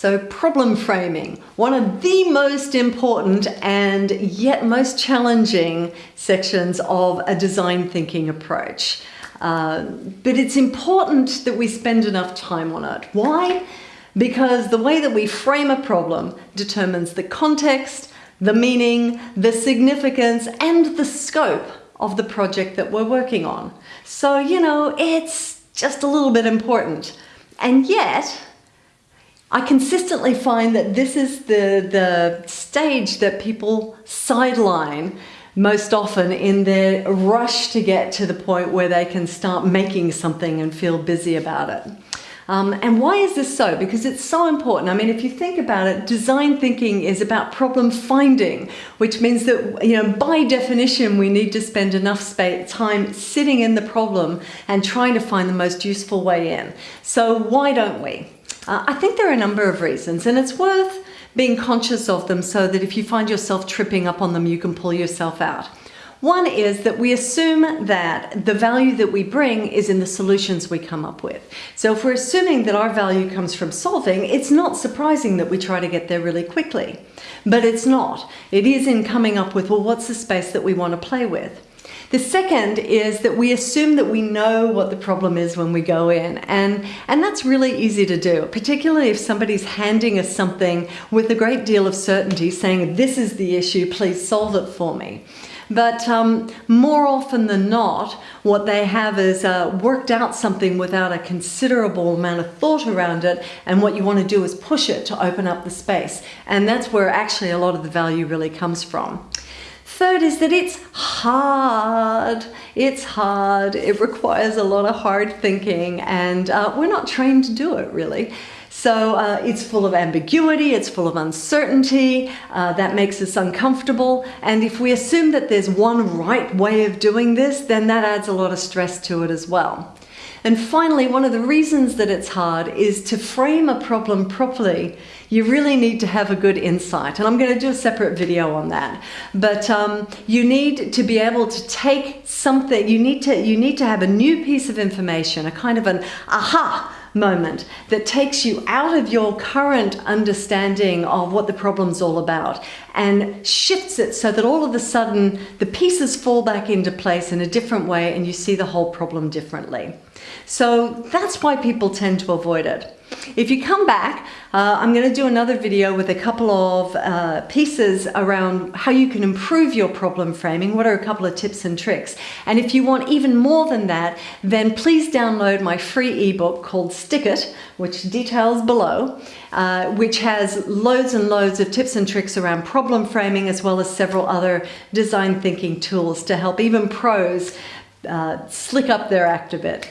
So problem framing, one of the most important and yet most challenging sections of a design thinking approach. Uh, but it's important that we spend enough time on it. Why? Because the way that we frame a problem determines the context, the meaning, the significance, and the scope of the project that we're working on. So, you know, it's just a little bit important. And yet, I consistently find that this is the, the stage that people sideline most often in their rush to get to the point where they can start making something and feel busy about it. Um, and why is this so? Because it's so important. I mean, if you think about it, design thinking is about problem finding, which means that, you know, by definition, we need to spend enough space, time sitting in the problem and trying to find the most useful way in. So why don't we? Uh, I think there are a number of reasons and it's worth being conscious of them so that if you find yourself tripping up on them, you can pull yourself out. One is that we assume that the value that we bring is in the solutions we come up with. So if we're assuming that our value comes from solving, it's not surprising that we try to get there really quickly. But it's not. It is in coming up with, well, what's the space that we want to play with? The second is that we assume that we know what the problem is when we go in and, and that's really easy to do, particularly if somebody's handing us something with a great deal of certainty saying this is the issue, please solve it for me. But um, more often than not, what they have is uh, worked out something without a considerable amount of thought around it. And what you want to do is push it to open up the space. And that's where actually a lot of the value really comes from. Third is that it's hard. It's hard. It requires a lot of hard thinking and uh, we're not trained to do it really. So uh, it's full of ambiguity, it's full of uncertainty, uh, that makes us uncomfortable. And if we assume that there's one right way of doing this, then that adds a lot of stress to it as well. And finally, one of the reasons that it's hard is to frame a problem properly, you really need to have a good insight. And I'm going to do a separate video on that. But um, you need to be able to take something, you need to, you need to have a new piece of information, a kind of an aha moment that takes you out of your current understanding of what the problem's all about and shifts it so that all of a sudden the pieces fall back into place in a different way and you see the whole problem differently. So that's why people tend to avoid it. If you come back, uh, I'm going to do another video with a couple of uh, pieces around how you can improve your problem framing. What are a couple of tips and tricks? And if you want even more than that, then please download my free ebook called Stick It, which details below, uh, which has loads and loads of tips and tricks around problem framing as well as several other design thinking tools to help even pros uh, slick up their act a bit.